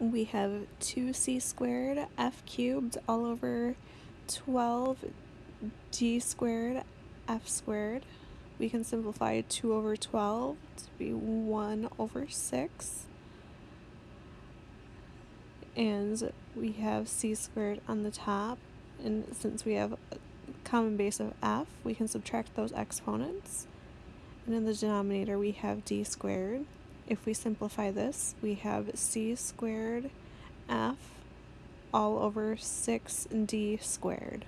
we have 2c squared f cubed all over 12 d squared f squared. We can simplify 2 over 12 to be 1 over 6. And we have c squared on the top. And since we have a common base of f, we can subtract those exponents. And in the denominator, we have d squared. If we simplify this, we have c squared f all over 6d squared.